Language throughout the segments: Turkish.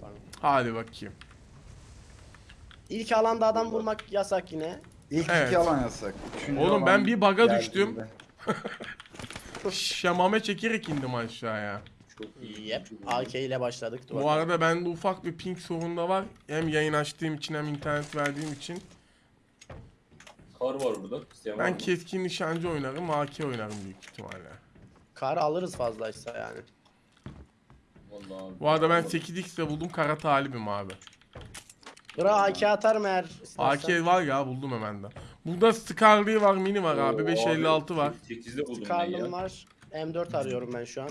pardon. Hadi bakayım. İlk alanda adam vurmak yasak yine. İlk Evet. iki alan yasak. Üçüncü Oğlum alan ben bir bug'a düştüm. Şamame çekerek indim aşağıya. Çok iyi. Yep. AK ile başladık. Bu arada bende ufak bir ping sorunu da var. Hem yayın açtığım için hem internet verdiğim için. Kar var burada. İsteyen var Ben mı? keskin nişancı oynarım, AK oynarım büyük ihtimalle. Karı alırız fazlaysa yani. Vallahi abi. Bu arada ben 8x de buldum, kara talibim abi. Bura AK atarım eğer AK istersen. var ya buldum hemen de. Burada Scarlet var, mini var abi, Oo, 556 abi, var. 8'de buldum ben Karlım ya. var. M4 arıyorum ben şu an.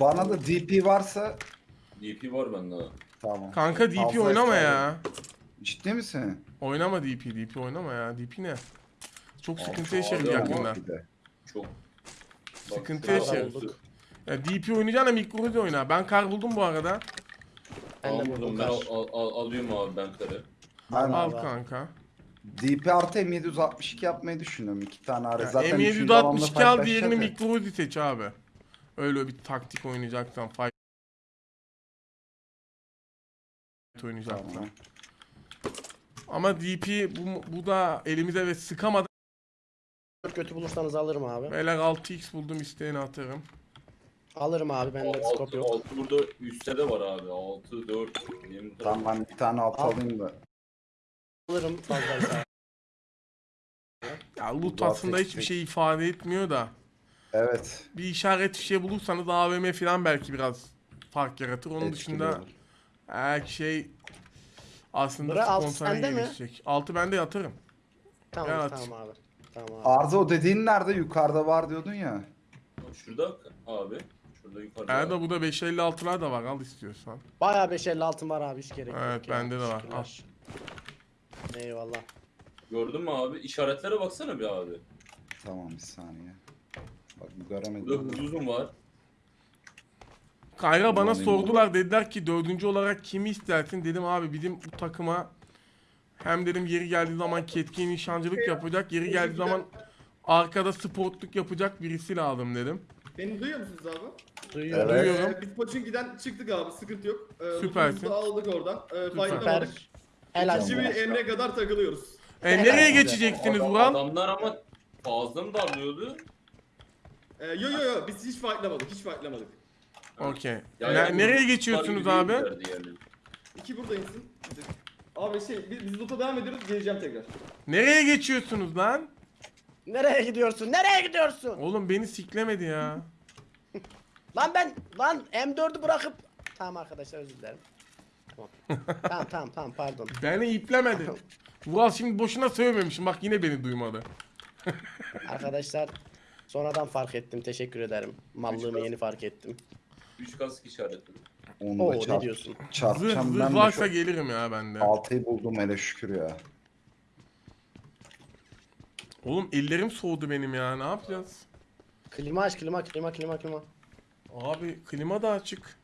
Bana da DP varsa DP var bende. tamam. Kanka DP Fazla oynama isterdim. ya. Ciddi misin? Oynama DP, DP oynama ya. DP ne? Çok sıkıntı yaşarız alıyor yakında. Yok bir de. Çok. Sıkıntı şurada yaşarız. oldu. Ya DP oynayacağına mikro da oyna. Ben kar buldum bu arada. Ben de buldum ben al, al, al- alıyorum abi ben karı. Ben Al Vallahi. kanka. DP artı M762 yapmayı düşünüyorum. İki tane ara. Ya Zaten üçüncü alanda M762 al diğerini paylaşacağız ya. mikro seç abi. Öyle bir taktik oynayacaksan fight oynayacaksan. Tamam. Ama DP bu, bu da elimize ve sıkamadan Kötü bulursanız alırım abi. beyler 6x buldum isteğini atarım. Alırım abi bende scope 6, yok. 6 burada üstte de var abi. 6, 4. Benim Tamam ben bir tane alt Al. alayım da. Alırım fazlaysa. Ya loot aslında hiçbir tek. şey ifade etmiyor da. Evet. Bir işaret bir şey bulursanız AVM falan belki biraz fark yaratır. Onun etkili dışında olur. her şey aslında Bura alt spontane sende mi? gelişecek. Altı bende yatarım. tamam Evet. tamam abi. Tamam abi. Arda o dediğin nerede? Yukarıda var diyordun ya. Şurada abi. Şurada yukarıda. Erda burada 556'lar da var al istiyorsan. Bayağı 556 var abi hiç gerek Evet, yok ya. bende de var. Şükürler. Eyvallah. Gördün mü abi? İşaretlere baksana bir abi. Tamam bir saniye. Bak bu Burada göremedim. huzuzum var. Kayra bana Alayım sordular dediler ki dördüncü olarak kimi istersin dedim abi bizim bu takıma hem dedim yeri geldiği zaman ketkin nişancılık yapacak yeri geldiği zaman arkada sportluk yapacak birisi lazım dedim. Beni duyuyor musunuz abi? Duyuyorum. Evet. Duyuyorum. Ee, biz Pochinki'den çıktık abi sıkıntı yok. Ee, Süpersin. da aldık oradan. Ee, Süper. Süper. Helal. İkinci bir emre kadar takılıyoruz. E nereye geçeceksiniz Adam- Vural? Adamlar ama fazla mı darlıyordu? Ee, yo yo yo biz hiç fightlamadık hiç fightlamadık. Okey. Ne- yani nereye geçiyorsunuz abi? gibi değillerdi Yani. İki burada insin. Abi şey biz, biz loot'a devam ediyoruz geleceğim tekrar. Nereye geçiyorsunuz lan? Nereye gidiyorsun? Nereye gidiyorsun? Oğlum beni siklemedi ya. Lan ben lan M4'ü bırakıp Tamam arkadaşlar özür dilerim. Tamam. tamam tamam tamam pardon. Beni iplemedi. Vural şimdi boşuna sövmemişim bak yine beni duymadı. Arkadaşlar sonradan fark ettim. Teşekkür ederim. Mallığımı yeni fark ettim. 3 kask işaretledim. Onu Oo da ne çarp, diyorsun? Zırh, çarpacağım zırh ben de varsa çok. gelirim ya bende. Altıyı buldum hele şükür ya. Oğlum ellerim soğudu benim ya ne yapacağız? Klima aç klima klima klima klima. Abi klima da açık.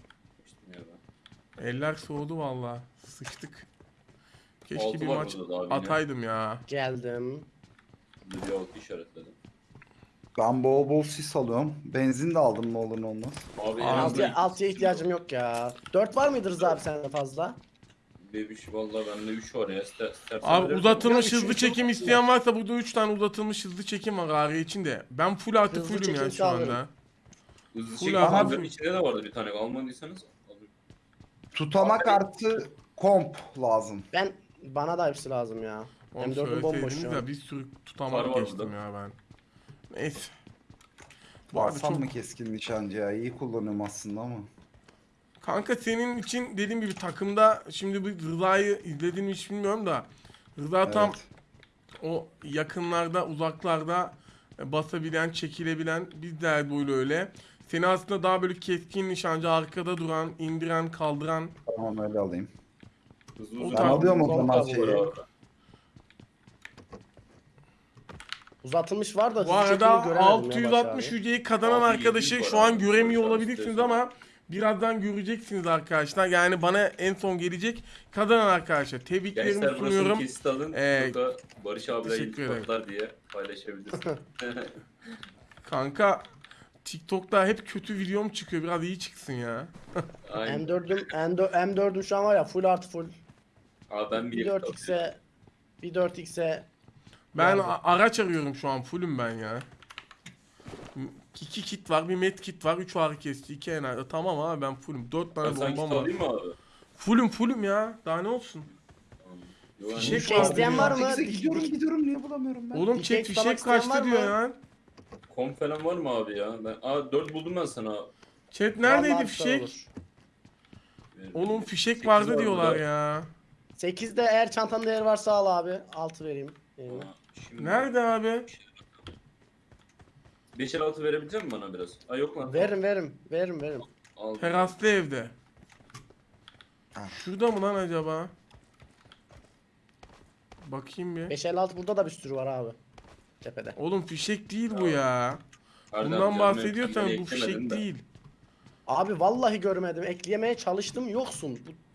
Eller soğudu valla. Sıçtık. Keşke Altı bir var maç burada da abi yine. ataydım ya. Geldim. Burada bir altı işaretledim. Ben bol bol sis alıyorum. Benzin de aldım ne olur ne olmaz. Abi en azından Altıya, ihtiyacım yok ya. Dört var mıdır Rıza abi sende fazla? Bebiş valla bende 3 var ya. İster, istersen Abi verirsin. uzatılmış Ya, hızlı üçüncü çekim yok isteyen varsa burada 3 tane uzatılmış hızlı çekim var ağrı için de. Ben full artı Hızlı fullüm ya çekim şu anda. Hızlı Full çekim abi. kankanın içinde de vardı bir tane. Almadıysanız alın. Tutamak artı komp lazım. Ben bana da hepsi lazım ya. Oğlum M4'üm bomboş söyleseydiniz şu ya bir sürü Var tutamak var geçtim ya ben. Neyse. Bu Alsam çok... mı keskin nişancı ya? İyi kullanıyorum aslında ama. Kanka senin için dediğim gibi takımda şimdi bu Rıza'yı izledin mi hiç bilmiyorum da Rıza tam Evet. o yakınlarda uzaklarda e, basabilen çekilebilen biz de Erdoğan'la öyle. Seni aslında daha böyle keskin nişancı arkada duran, indiren, kaldıran Tamam öyle alayım. Hızlı uzun. Ben tamam. alıyorum o zaman şeyi. Uzatılmış var da Bu hızlı arada göremedim ya 660 Barış abi. yüceyi kazanan Abi arkadaşı 700 şu an abi. göremiyor Barış abi olabilirsiniz istiyorsan. ama birazdan göreceksiniz arkadaşlar. Yani bana en son gelecek kazanan arkadaşa tebriklerimi Gençler burasını sunuyorum. kesit alın. Ee, Barış abiyle teşekkür ederim. iltifatlar diye paylaşabilirsin. Kanka TikTok'ta hep kötü videom çıkıyor. Biraz iyi çıksın ya. Aynen. M4'üm M4 M4'üm şu an var ya full artı full. Abi ben Bir bir 4x'e bir 4x'e Ben Yani. a- araç arıyorum şu an. Fullüm ben ya. İki kit var, bir med kit var, 3 ağrı kesici, 2 enerji. Tamam abi ben fullüm. 4 Ben tane kit bombam var. mı abi? Fullüm fullüm ya. Daha ne olsun? Fişek var isteyen var mı? Gidiyorum gidiyorum niye bulamıyorum ben? Oğlum chat fişek kaçtı diyor ya. Kom falan var mı abi ya? Ben Aa 4 buldum ben sana. Chat neredeydi Vallahi fişek? olur. Oğlum fişek Sekiz vardı var diyorlar burada. ya. 8'de eğer çantanın değeri varsa al abi. 6 vereyim. Eline. Aa, Şimdi Nerede abi? 5 el altı verebilecek misin bana biraz? Ay yok lan. Veririm veririm. Veririm veririm. Al. Teraslı evde. Şurada mı lan acaba? Bakayım bir. 556 burada da bir sürü var abi. Tepede. Oğlum fişek değil bu ya. Bundan canım, bahsediyorsan bu eklemedim fişek de. değil. Abi vallahi görmedim. Ekleyemeye çalıştım yoksun. Bu-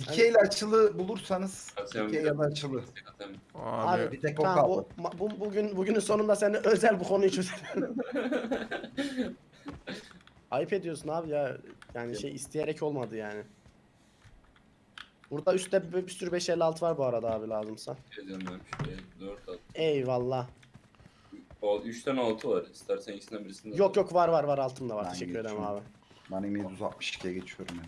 Dikeyle açılı bulursanız Atıyorum dikey ya da açılı. Atıyorum. Abi. Abi bir tek o tamam bu, ma- bu bugün bugünün sonunda seninle özel bu konuyu çözelim. Ayıp ediyorsun abi ya. Yani şey isteyerek olmadı yani. Burada üstte bir, bir sürü 556 var bu arada abi lazımsa. Yazıyorum ben şuraya. 4 at. Eyvallah. 3 tane 6 var. İstersen ikisinden birisini Yok yok var var var altımda var. Ben Teşekkür ederim geçiyorum. abi. Ben M762'ye geçiyorum ya.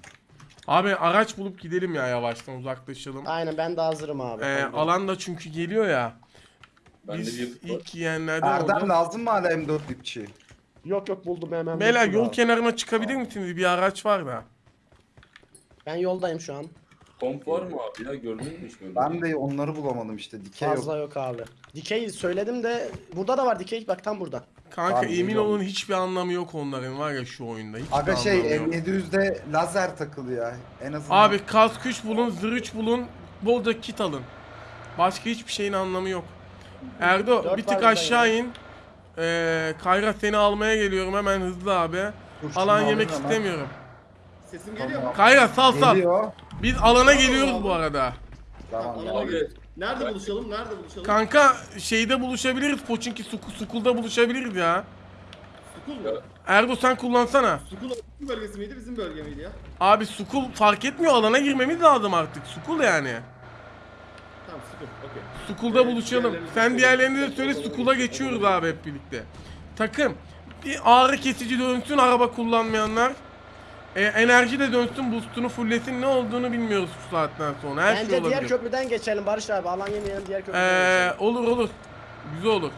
Abi araç bulup gidelim ya yavaştan uzaklaşalım. Aynen ben de hazırım abi. Ee, alan da çünkü geliyor ya. Bende Biz bir var. ilk yiyenlerden Erdem olacağız. lazım mı hala M4 dipçi? Yok yok buldum hemen. Beyler buldum yol abi. kenarına çıkabilir misiniz? Bir araç var da. Ben yoldayım şu an. Komp var mı abi ya? Gördün mü hiç böyle? Ben de onları bulamadım işte. Dikey yok. Fazla yok abi. Dikey söyledim de burada da var dikey bak tam burada. Kanka Abi, emin olun hiçbir anlamı yok onların var ya şu oyunda. Hiçbir Aga şey anlamı yok. M700'de lazer takılı ya. En azından. Abi kask 3 bulun, zırh bulun, bolca kit alın. Başka hiçbir şeyin anlamı yok. Erdo Dört bir var tık burada aşağı yine. in. Ee, Kayra seni almaya geliyorum hemen hızlı abi. Dur, şunu Alan alayım yemek hemen. istemiyorum. Sesim geliyor mu? Kayra sal sal. Geliyor. Biz alana geliyoruz bu arada. Tamam. Göre- Nerede buluşalım? Nerede buluşalım? Kanka şeyde buluşabiliriz. Poçinki Sukul, Sukul'da buluşabiliriz ya. Sukul mu? Erdo sen kullansana. Sukul bizim bölgesi miydi? Bizim bölge miydi ya? Abi Sukul fark etmiyor alana girmemiz lazım artık. Sukul yani. Tamam Sukul. Okey. Sukul'da Evet, buluşalım. diğerlerini Sen de diğerlerini de söyle. Sukul'a geçiyoruz abi hep birlikte. Takım. Bir ağrı kesici dönsün araba kullanmayanlar. E, enerji de dönsün boostunu fulllesin ne olduğunu bilmiyoruz şu saatten sonra. Her Bence şey diğer olabilir. köprüden geçelim Barış abi. Alan yemeyelim diğer köprüden Ee, geçelim. olur olur. Güzel olur.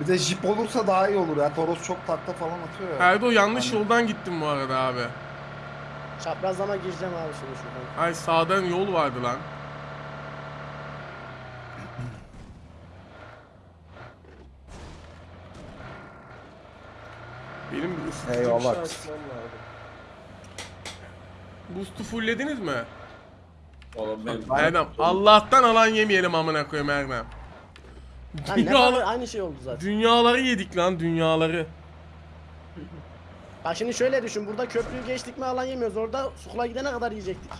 Bir de jip olursa daha iyi olur ya. Toros çok takla falan atıyor ya. Erdo yanlış Aynen. yoldan gittim bu arada abi. Çaprazlama gireceğim abi şimdi şuradan. Ay sağdan yol vardı lan. Benim bir Eyvallah. şey açmam lazım. Boost'u fulllediniz mi? Valla ben... Erdem Allah'tan alan yemeyelim amına koyayım Erdem. Lan ne kadar Dünyalar, aynı şey oldu zaten. dünyaları yedik lan dünyaları. Bak şimdi şöyle düşün. Burada köprüyü geçtik mi alan yemiyoruz. Orada Sukula gidene kadar yiyecektik.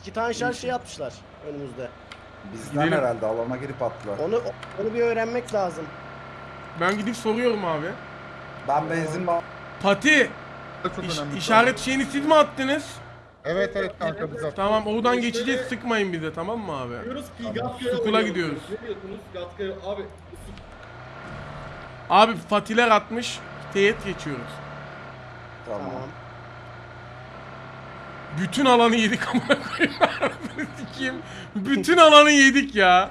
İki tane şarj şey atmışlar önümüzde. Bizden Gidelim. herhalde alana girip attılar. Onu onu bir öğrenmek lazım. Ben gidip soruyorum abi. Ben benzin var. Pati Çok iş- önemli. işaret şeyini siz mi attınız? Evet evet kanka biz attık. Tamam oradan İşte- geçeceğiz sıkmayın bize tamam mı abi? Diyoruz ki Gatka'ya Sukula gidiyoruz. diyoruz. Ne diyorsunuz Gatka'ya? Abi Abi Patiler atmış. Teyit geçiyoruz. Tamam. Bütün alanı yedik amına koyayım. Anasını sikeyim. Bütün alanı yedik ya.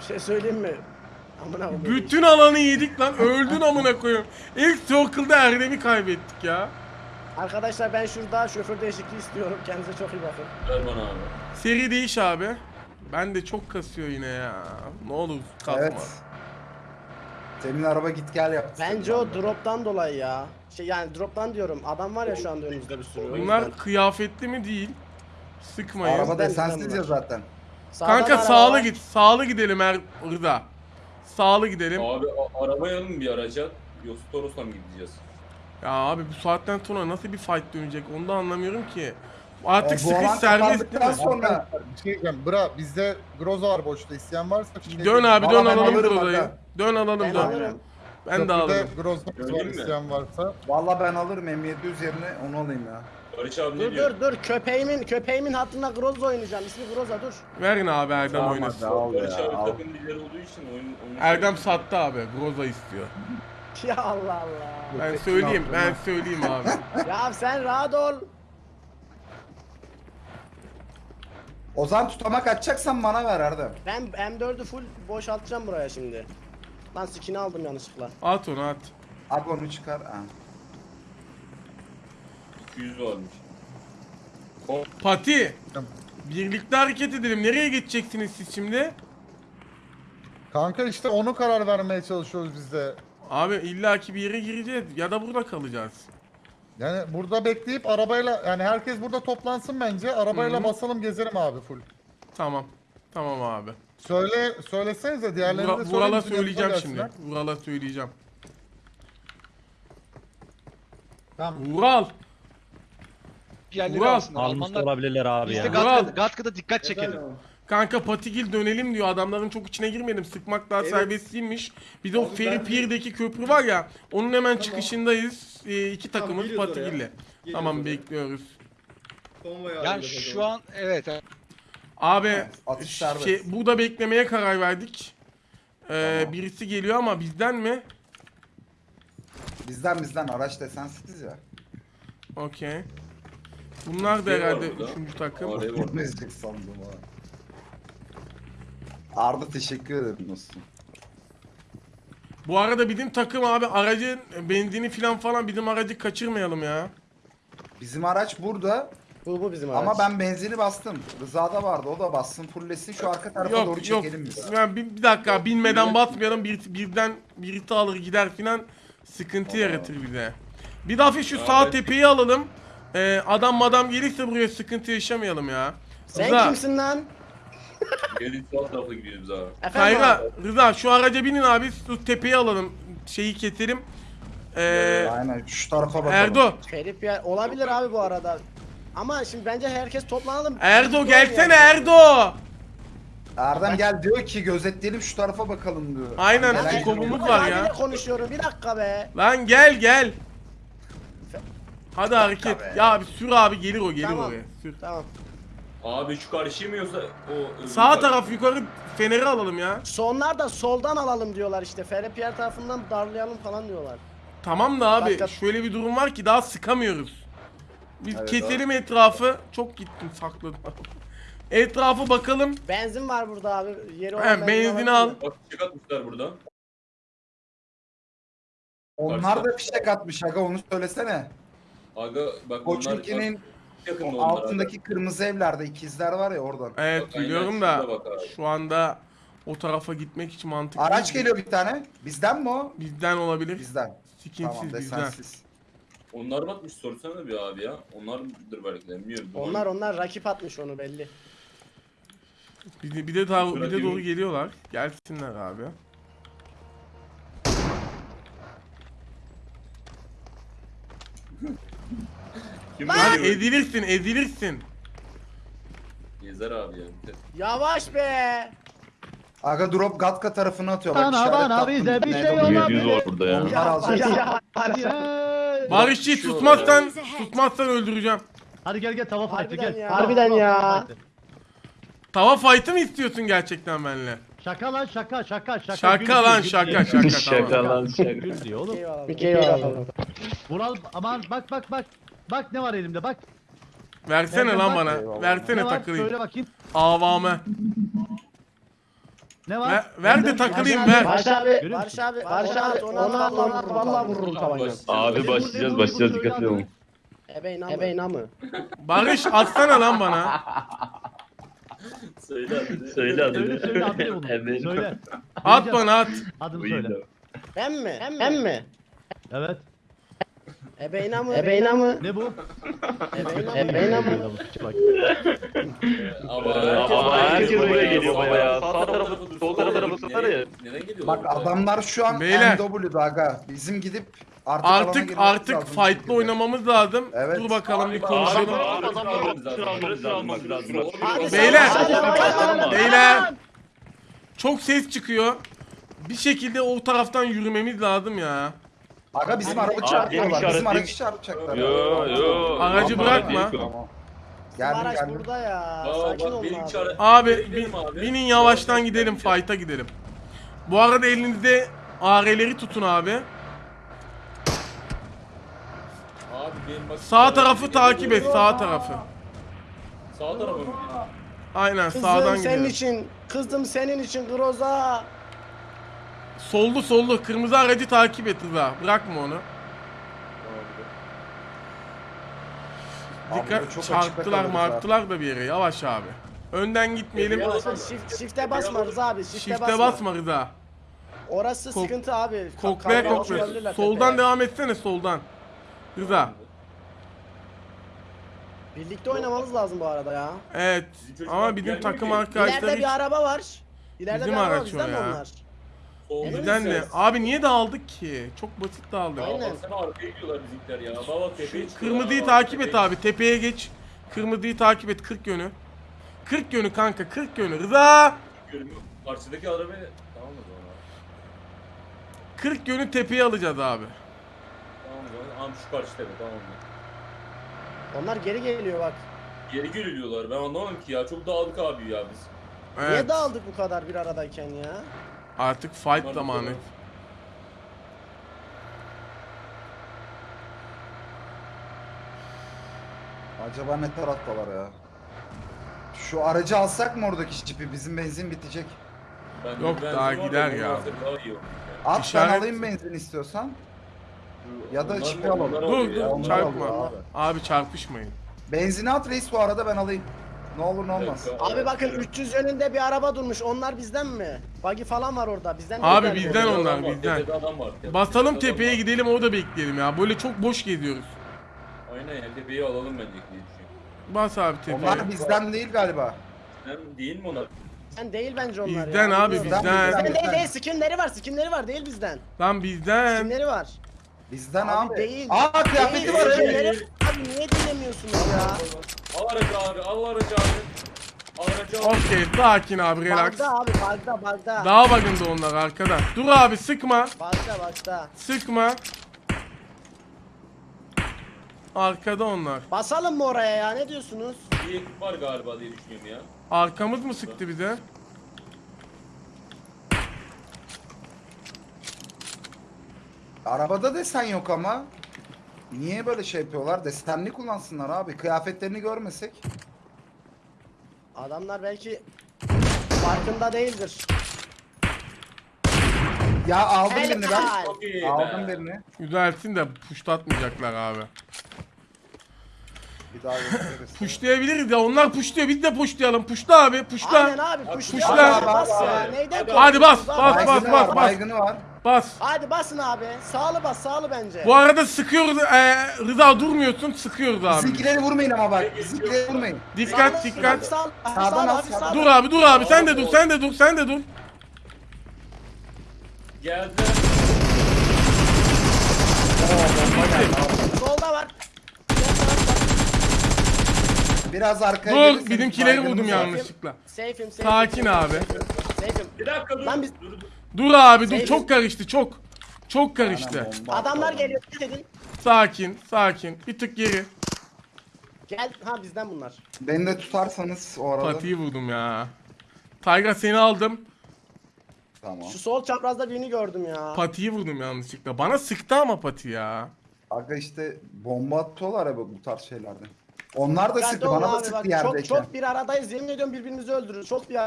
Bir şey söyleyeyim mi? Amına koyayım. Bütün alanı yedik lan. Öldün amına koyayım. İlk circle'da Erdem'i kaybettik ya. Arkadaşlar ben şurada şoför değişikliği istiyorum. Kendinize çok iyi bakın. Ver bana abi. Seri değiş abi. Ben de çok kasıyor yine ya. Ne olur kasma. Evet. Senin araba git gel yaptı. Bence o drop'tan dolayı ya. Şey yani drop'tan diyorum. Adam var ya şu anda önümüzde bir sürü. Bunlar yüzden. kıyafetli mi değil? Sıkmayın. Araba Bizden desensiz bizden ya zaten. Sağdan Kanka araba sağlı var. git. Sağlı gidelim Er Rıza. Sağlı gidelim. Abi a- arabayı alın bir araca. Yoksa Toros'la mı gideceğiz? Ya abi bu saatten sonra nasıl bir fight dönecek onu da anlamıyorum ki. Artık E, bu sıkış alan serbest değil mi? sonra Bir şey diyeceğim. Bra bizde Groza var boşta. İsteyen varsa şey Dön abi dön Valla ben alalım alırım Groza'yı. aga. Dön alalım Ben dön. alırım. Ben de alırım. Groznak var Öyle mi? isteyen varsa. Valla ben alırım M700 yerine onu alayım ya. Barış abi ne Dur diyor? dur dur köpeğimin köpeğimin hatırına Groza oynayacağım. İsmi Groza dur. Verin abi Erdem Tamam oynasın. hadi al Barış ya. abi Al. takım lideri olduğu için oyun onu Erdem sattı abi. Groza istiyor. Ya Allah Allah. Ben söyleyeyim, ben söyleyeyim abi. ya sen rahat ol. Ozan tutamak atacaksan bana ver Erdem. Ben M4'ü full boşaltacağım buraya şimdi. Lan skin'i aldım yanlışlıkla. At onu at. Abi onu çıkar. Ha. 200 varmış. Pati. Birlikte hareket edelim. Nereye geçeceksiniz siz şimdi? Kanka işte onu karar vermeye çalışıyoruz biz de. Abi illaki bir yere gireceğiz ya da burada kalacağız. Yani burada bekleyip arabayla yani herkes burada toplansın bence. Arabayla Hı hı. basalım gezelim abi full. Tamam. Tamam abi. Söyle söylesenize diğerlerini de Vura, söyleyin. Vural'a bizim söyleyeceğim şimdi. gelsinler. Vural'a söyleyeceğim. Tamam. Vural. Yerleri Vural. alsınlar. Almış Almanlar olabilirler abi ya. Vural. Gatka'da, Gatka'da dikkat çekelim. Kanka Patigil dönelim diyor. Adamların çok içine girmedim. Sıkmak daha Evet. serbest değilmiş. Bir de o Abi Pier'deki köprü var ya. Onun hemen çıkışındayız. Ee, iki Tamam, takımız geliyoruz oraya. Patigil'le. Geliyoruz Tamam oraya. bekliyoruz. Konvoy Yani şu an evet. evet. Abi Atış şey, serbest. burada beklemeye karar verdik. Ee, Tamam. Birisi geliyor ama bizden mi? Bizden bizden araç desensiz ya. Okey. Bunlar da Şey var herhalde burada. üçüncü takım. Oraya sandım ha. Arda teşekkür ederim dostum. Bu arada bizim takım abi aracın benzini falan falan bizim aracı kaçırmayalım ya. Bizim araç burada Bu bu bizim araç. ama ben benzini bastım. Rıza'da vardı o da bassın fullesin şu arka tarafa doğru Yok yok. çekelim biz. Yani bir, bir dakika binmeden basmayalım bir, birden birisi alır gider filan sıkıntı yaratır bize. Bir daha şu sağ tepeyi alalım. Ee, adam madam gelirse buraya sıkıntı yaşamayalım ya. Sen Rıza, kimsin lan? Gelin sol tarafa gidiyoruz abi. Efendim Kayra, abi? Rıza şu araca binin abi şu tepeyi alalım. Şeyi keselim. Ee, Aynen şu tarafa bakalım. Erdo. Ferip ya olabilir abi bu arada. Ama şimdi bence herkes toplanalım. Erdo gelsene. Erdo. Erdem gel diyor ki gözetleyelim şu tarafa bakalım diyor. Aynen, Ben skopumuz geliyor. var ya. konuşuyorum bir dakika be. Lan gel gel. Hadi hareket. be. Ya abi sür abi gelir o gelir Tamam. oraya. Sür. Tamam. Abi şu karşıyı mı yoksa o öbür Sağ taraf yukarı feneri alalım ya. Sonlar da soldan alalım diyorlar işte. Ferip Pierre tarafından darlayalım falan diyorlar. Tamam da abi Başka- şöyle bir durum var ki daha sıkamıyoruz. Biz Evet, keselim etrafı. Çok gittim sakladım. Etrafı bakalım. Benzin var burada abi. Yeri olan He, benzini al. Bak fişek atmışlar burada. Onlar da fişek atmış aga onu söylesene. Aga bak Koçinki'nin o onlar altındaki kırmızı evlerde ikizler var ya oradan. Evet Bak, biliyorum da abi. şu anda o tarafa gitmek hiç mantıklı Araç değil. geliyor bir tane. Bizden mi o? Bizden olabilir. Bizden. Skinsiz Tamam bizden. desensiz. Onlar mı atmış sorsana bir abi ya. Onlardır belki de bilmiyorum. Onlar onlar rakip atmış onu belli. Bir de, bir de, daha, bir de doğru geliyorlar. Gelsinler abi. Kim Hadi böyle ezilirsin ezilirsin. Gezer abi ya. Yavaş be. Aga drop Gatka tarafına atıyor. Bak Bana işaret bana attım. bize bir Ne şey oluyor? olabilir. var burada ya. Onlar alacak. Ya, Barışçı tutmazsan tutmazsan öldüreceğim. Hadi gel gel tava fight'ı Harbiden gel. ya. Tava- Harbiden tava ya. fight'ı. Tava fight'ı mı istiyorsun gerçekten benimle? Şaka lan şaka şaka şaka. Şaka Gül lan diyor, gül şaka diyor. şaka Şaka lan şaka. Gül diyor oğlum. Bir kere alalım. Vural aman bak bak bak. Bak ne var elimde bak. Versene Erdem lan bak. bana. Eyvallah. Versene ne var? takılayım. Söyle bakayım. Avame. Ne var? Ver, ver de takılayım ver. Barış abi, Görüyor Barış abi, Barış abi, onu al, onu al, vallahi vururum tabanca. Abi başlayacağız başlayacağız dikkatli olun. Ebeğin amı. Ebeğin amı. Barış atsana lan bana. Söyle hadi. Söyle adını. Söyle söyle adını bunu. Söyle. At bana at. Adını söyle. Ben mi? Ben mi? Evet. Ebeğin amı. Ebeğin amı. Ne bu? Amı. Bak. Ama Ama herkes buraya geliyor Sağ bayağı. tarafı, Sağ tarafı, sol tarafı satar ya. Neden geliyorlar? Bak adamlar şu an Beyler. NW'da aga. Bizim gidip artık Artık artık şekilde. oynamamız lazım. Evet. Dur bakalım bir konuşalım. Beyler. Beyler. Çok ses çıkıyor. Bir şekilde o taraftan yürümemiz lazım ya. Aga bizim araba işaret Bizim aracı çarpacaklar. Yo yo. Aracı bırakma. Tamam. Geldim araç geldim. burada ya. Aa, Sakin bak ol benim abi. çare- Abi bin- abi. binin yavaştan gidelim fight'a gidelim. Bu arada elinizde AR'leri tutun abi. Abi benim bak. Sağ tarafı takip et sağ tarafı. Sağ tarafa mı? Aynen Kızım sağdan senin gidelim. için. Kızım senin için Groza. Sollu sollu kırmızı aracı takip et Rıza. Bırakma onu. Abi Dikkat çok çarptılar marttılar da bir yere yavaş abi. Önden gitmeyelim. Ya, Shift, shift'e basma Rıza abi. Shift'e, Shift'e basma. basma Rıza. Orası Kok- sıkıntı abi. Koklaya koklaya. Soldan tepeye. devam etsene soldan. Rıza. Birlikte oynamamız lazım bu arada ya. Evet. Ama bizim takım arkadaşları İleride bir araba var. İleride Bizim bir araba var. Bizden onlar? Bizden de. ses. Abi niye dağıldık ki? Çok basit dağıldık. Ya Aynen. baksana arkaya gidiyorlar bizimkiler ya. Baba tepeye çıkıyorlar. Kırmızıyı takip et abi. Tepeye geç. Kırmızıyı takip et 40 yönü. 40 yönü kanka 40 yönü. Rıza! çıkıyorum. Karşıdaki arabayı... Tamam o zaman abi. 40 yönü tepeye alacağız abi. Tamam o zaman. Tamam şu karşı tepe tamam mı? Onlar geri geliyor bak. Geri geliyorlar. Ben anlamadım ki ya. Çok dağıldık abi ya biz. Evet. Niye dağıldık bu kadar bir aradayken ya? Artık fight Bunlar zamanı. Acaba ne taraftalar ya? Şu aracı alsak mı oradaki jipi? Bizim benzin bitecek. Ben Yok, daha gider ya. At İşaret- ben alayım benzin istiyorsan. Ya da jipi alalım. Dur dur çarpma. Abi. abi. çarpışmayın. Benzini at reis bu arada ben alayım. Ne olur ne olmaz. Abi bakın 300 yönünde bir araba durmuş. Onlar bizden mi? Buggy falan var orada. Bizden Abi bizden onlar, adam var, bizden. tepede adam var, tepede Basalım adam tepeye var. gidelim orada bekleyelim ya. Böyle çok boş geziyoruz. Aynen ya tepeyi alalım bence diye düşünüyorum. Bas abi tepeye. Onlar bizden değil galiba. Sen değil mi onlar? Bizden değil bence onlar Bizden ya. abi bilmiyorum. bizden. Bizden değil değil. Skinleri var. Skinleri var. Değil bizden. Lan bizden. Skinleri var. Bizden Abi abi. değil. Aa kıyafeti var evet. skinleri var. Abi niye dinlemiyorsunuz ya? Al aracı abi, al aracı abi. Al aracı al. Okey sakin abi relax. Bagda abi bagda bagda. Daha bakın onlar arkada. Dur abi sıkma. Bagda bagda. Sıkma. Arkada onlar. Basalım mı oraya ya? Ne diyorsunuz? Bir ekip var galiba diye düşünüyorum ya. Arkamız mı sıktı bize? Arabada desen yok ama. Niye böyle şey yapıyorlar? Desenli kullansınlar abi. Kıyafetlerini görmesek. Adamlar belki farkında değildir. Ya aldım Helal. birini ben. Çok iyi Aldım birini. Güzelsin de puşlatmayacaklar abi. Bir daha gösteririz. Puşlayabiliriz ya onlar puşluyor biz de puşlayalım. Puşla abi puşla. Aynen abi Puşla. Hadi bas ya. Hadi. Neyden Hadi Hadi bas, korkuyorsunuz bas, abi? bas, Baygını bas, var, bas. baygını var. Bas. Hadi basın abi. Sağlı bas sağlı bence. Bu arada sıkıyoruz. Ee, Rıza durmuyorsun sıkıyoruz abi. Bizimkileri vurmayın ama bak. Bizimkileri vurmayın. Dikkat Sağlı, dikkat. Sağlı, sağlı, sağlı, sağdan. sağlı. Dur abi dur abi sen de dur sen de dur sen de dur. Geldi. Solda var. Biraz arkaya Dur bizimkileri vurdum yanlışlıkla. Safe'im safe'im. Sakin abi. Safe'im. Bir dakika dur. Lan biz- Dur, dur. Dur abi dur çok karıştı çok. Çok karıştı. Adamlar geliyor. Ne dedin? Sakin sakin. Bir tık geri. Gel. Ha bizden bunlar. Beni de tutarsanız o arada. Patiyi vurdum ya. Tayga seni aldım. Tamam. Şu sol çaprazda birini gördüm ya. Patiyi vurdum yanlışlıkla. Bana sıktı ama pati ya. Aga işte bomba atıyorlar ya bu tarz şeylerde. Onlar da sıktı bana da abi sıktı bak, yerdeyken. Çok çok bir aradayız. Yemin ediyorum birbirimizi öldürürüz. Çok bir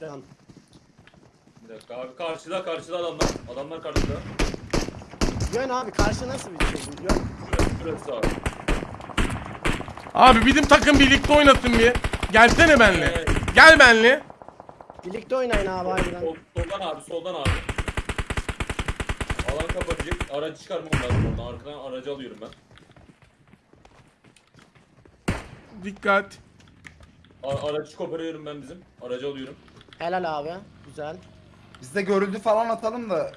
şu an. Dakika abi karşıda karşıda adamlar. Adamlar karşıda. Yön abi karşı nasıl bir şey? bu? Yön. Şurası, şurası abi. Abi bizim takım birlikte oynasın bir. Gelsene benle. Evet. Gel benle. Birlikte oynayın abi harbiden. Sol, soldan abi soldan abi. Alan kapatacak. Aracı çıkarmam lazım oradan. Arkadan aracı alıyorum ben. Dikkat. A- aracı koparıyorum ben bizim. Aracı alıyorum. Helal abi. Güzel. Biz de görüldü falan atalım da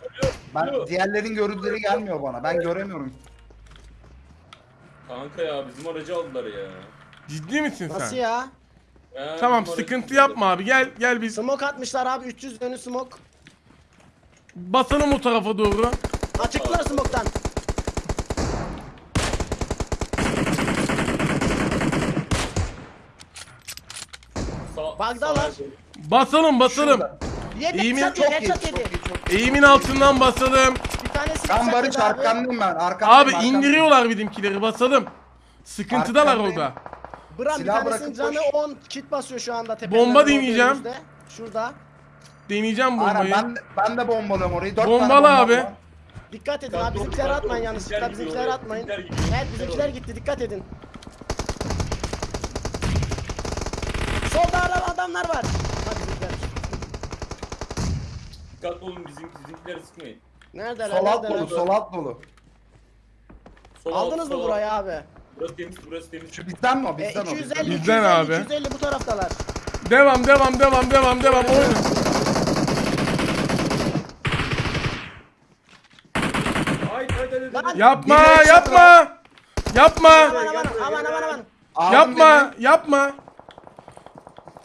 ben diğerlerin görüldüleri gelmiyor bana. Ben göremiyorum. Kanka ya bizim aracı aldılar ya. Ciddi misin Nasıl sen? ya? Ya, Tamam bizim sıkıntı yapma abi. Gel gel biz. Smoke atmışlar abi 300 dönü smoke. Basalım o tarafa doğru. Açıklar smoke'tan. Sağ, Bagdalar. Basalım basalım. Yedi, İyi mi? headshot Çok iyi, headshot çok yedi. iyi, çok iyi. Eğimin altından basalım. Bir tanesi Ben headshot Barış yedi abi. arkandayım ben. Arkandayım, Abi arkandayım. indiriyorlar bizimkileri basalım. Sıkıntıdalar Arkandayım. orada. Bram bir Silah tanesinin bırakıp canı koş. 10 kit basıyor şu anda tepeden. Bomba doğru deneyeceğim. önümüzde. Şurada. Deneyeceğim Aynen bombayı. ben, ben de bombalıyorum orayı. Dört Bombalı tane abi. var. Dikkat edin abi bizimkileri atmayın yanlışlıkla bizimkiler bizimkileri atmayın. Evet bizimkiler gitti dikkat edin. Solda ara adamlar var. Hadi bizimkiler. Dikkatli olun bizim, bizimkileri sıkmayın. Neredeler Sol alt neredeler? dolu, sol alt dolu. Sol alt, Aldınız mı sol alt. burayı abi? Burası temiz, burası temiz. Şu bizden mi o? E, Bizden o. 250 Bizden 250 abi. 250 bu taraftalar. Devam devam devam devam devam oyna. Haydi haydi haydi. Lan! haydi. Yapma yapma. Yapma. Aman aman aman aman aman. Aldım Yapma yapma.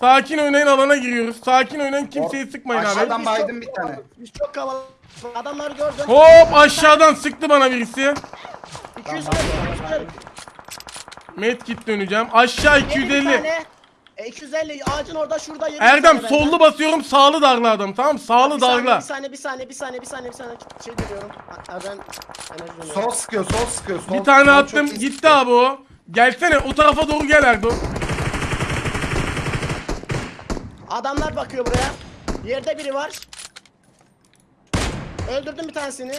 Sakin oynayın alana giriyoruz. Sakin oynayın kimseyi sıkmayın abi. Aşağıdan baydım bir tane. Biz çok kalabalık. Adamları gördüm. Hop aşağıdan sıktı bana birisi. 240 240. Medkit döneceğim. Aşağı Yedi bir 250. tane. E, 250 ağacın orada şurada bir Erdem sollu benden. basıyorum sağlı darla adam tamam sağlı Bir saniye, darla. Bir saniye bir saniye bir saniye bir saniye bir saniye şey diyorum. Erdem enerji. Sol sıkıyor, sol sıkıyor. Sol, Bir tane sol attım iyi gitti sıkıyor. abi o. Gelsene o tarafa doğru gel Erdo. Adamlar bakıyor buraya. Yerde biri var. Öldürdüm bir tanesini.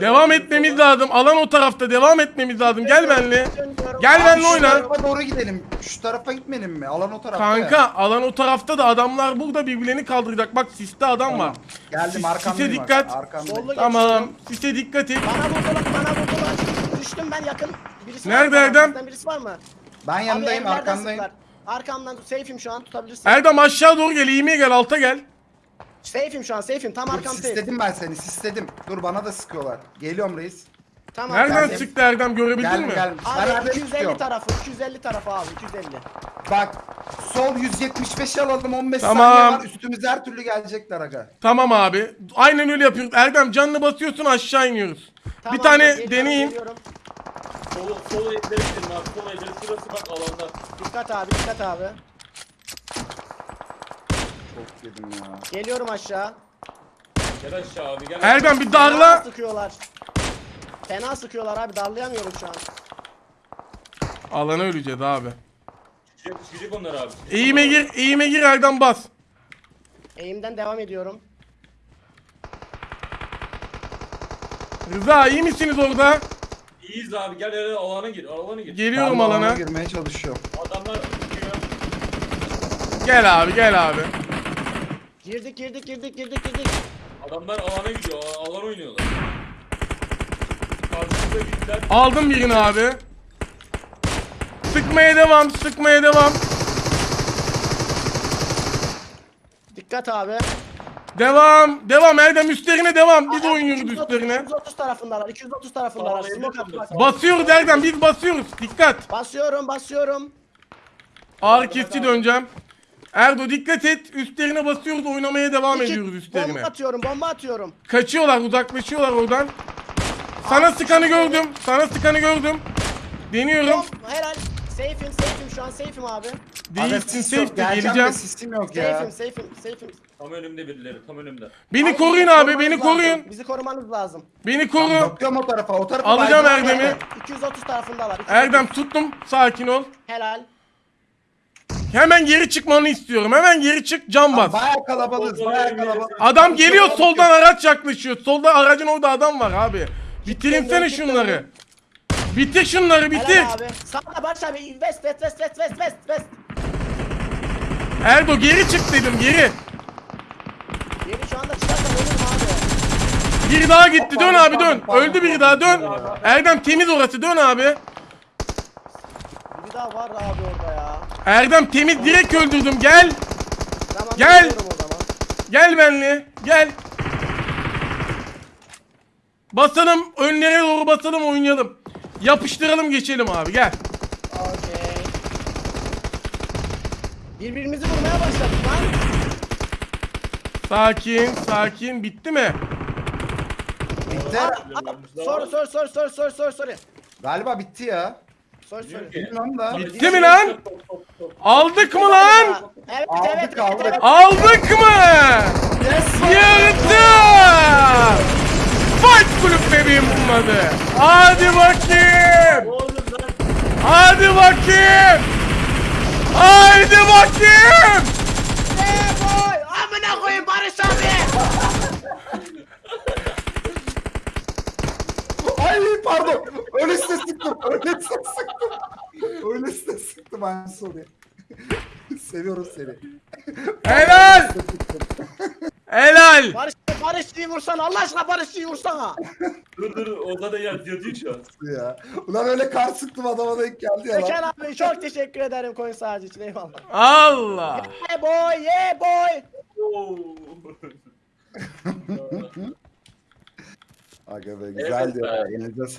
Devam etmemiz lazım. Alan o tarafta devam etmemiz lazım. Gel benle. Gel Abi benle Şu oyna. tarafa doğru gidelim. Şu tarafa gitmeyelim mi? Alan o tarafta ya. Kanka alan o tarafta da adamlar burada birbirlerini kaldıracak. Bak siste adam var. Geldim Sis- arkamdayım. sise dikkat. Sollu Tamam. Sise dikkat et. Bana vurdular bana vurdular. Düştüm ben yakın. Birisi var Nerede? Erdem? Birisi var mı? Ben yanındayım, Abi evlerden sıktılar. Arkamdan safe'im şu an tutabilirsin. Erdem aşağı doğru gel. İğmeye gel. Alta gel. Safe'im şu an safe'im tam Dur, arkam safe. sistedim ben seni, sistedim. Dur bana da sıkıyorlar. Geliyorum reis. Tamam. Nereden Geldim. çıktı Erdem görebildin Gel mi? gel. Abi Erdem'i 250 tutuyorum. tarafı 250 tarafı abi 250. Bak sol 175 alalım 15 Tamam. saniye var. Üstümüze her türlü gelecekler aga. Tamam abi. Aynen öyle yapıyoruz. Erdem canını basıyorsun aşağı iniyoruz. Tamam, bir tane geliyorum, deneyin. geliyorum. Sol, sol evlere gidelim abi. Sol evlere şurası bak alanda. Dikkat abi dikkat abi. Çok yedim ya. Geliyorum aşağı. Gel aşağı abi gel. Erdem bir Fena darla. sıkıyorlar. Fena sıkıyorlar abi darlayamıyorum şu an. Alana öleceğiz abi. Çıkacak, çıkacak onlar abi. onlar. gir, eğime gir Erdem bas. Eğimden devam ediyorum. Rıza iyi misiniz orada? İyiyiz abi gel gel alana gir alana gir. Geliyorum Ben de alana. girmeye çalışıyorum. Adamlar çıkıyor. Gel abi gel abi. Girdik girdik girdik girdik girdik. Adamlar alana gidiyor. a- Alan oynuyorlar. Karşımıza gittiler. Aldım birini abi. Sıkmaya devam, sıkmaya devam. Dikkat abi. Devam, devam Erdem üstlerine devam. Biz oynuyoruz 230, üstlerine. 230 tarafındalar 230 tarafındalar. Smoke. Basıyoruz Erdem, biz basıyoruz. Dikkat. Basıyorum basıyorum. Ağır kesici döneceğim. Erdo dikkat et. Üstlerine basıyoruz, oynamaya devam İki- ediyoruz üstlerine. Bomba atıyorum bomba atıyorum. Kaçıyorlar, uzaklaşıyorlar oradan. Sana sıkanı gördüm. Sana sıkanı gördüm. Deniyorum. Bom helal. Safe'im safe'im şu an safe'im abi. Sis yok. safety Geleceğim de sisim yok ya. Safe'im safe'im safe'im. Tam önümde birileri tam önümde. Beni Abi, koruyun bizi abi, korumanız beni lazım. koruyun. Bizi korumanız lazım. Beni koru. bakıyorum o tarafa, o tarafa. Alacağım baydım. Erdem'i. 230 tarafındalar. 230. Erdem tuttum. Sakin ol. Helal. Hemen geri çıkmanı istiyorum. Hemen geri çık, cam bas. Baya kalabalığız, baya kalabalık. Adam geliyor soldan araç yaklaşıyor. Solda aracın orada adam var abi. Bitirinsene Kitledim, şunları. Bitir şunları bitir. Helal abi. Sağda Barış abi. West west west west west. Erdo geri çık dedim geri. Yeni şu anda çıkarsa ölürüm abi. Biri daha gitti dön abi dön. Öldü biri daha dön. Erdem temiz orası dön abi. Biri daha var abi orada ya. Erdem temiz direkt öldürdüm gel. Tamam Gel. geliyorum o zaman. Gel benle gel. Basalım önlere doğru basalım oynayalım. Yapıştıralım geçelim abi gel. Okey. Birbirimizi vurmaya başladık lan. Sakin sakin bitti mi? Bitti. Sor sor sor sor sor sor sor. Galiba bitti ya. Sor sor. Da. Bitti mi lan? Aldık mı lan? Evet Aldık, evet aldık. evet. Aldık mı? Yırttı! Fight Club bebeğim bunun adı. Hadi bakayım. Hadi bakayım. Haydi bakayım. Hey boy! Amına koyayım Barış abi! Ay pardon. Öylesine sıktım. Öylesine sıktım. Öylesine sıktım I'm sorry. Seviyorum seni. Helal. Helal. Barış Barış'ı vursana Allah aşkına Barış'ı vursana. Dur dur Ozan da yat yatıyor şu an. ya. Ulan öyle kar sıktım adama denk geldi ya lan. abi çok teşekkür ederim coin sağcı için eyvallah. Allah. Yeah boy yeah boy. Oo. Aga be güzeldi Evet ya. Elinize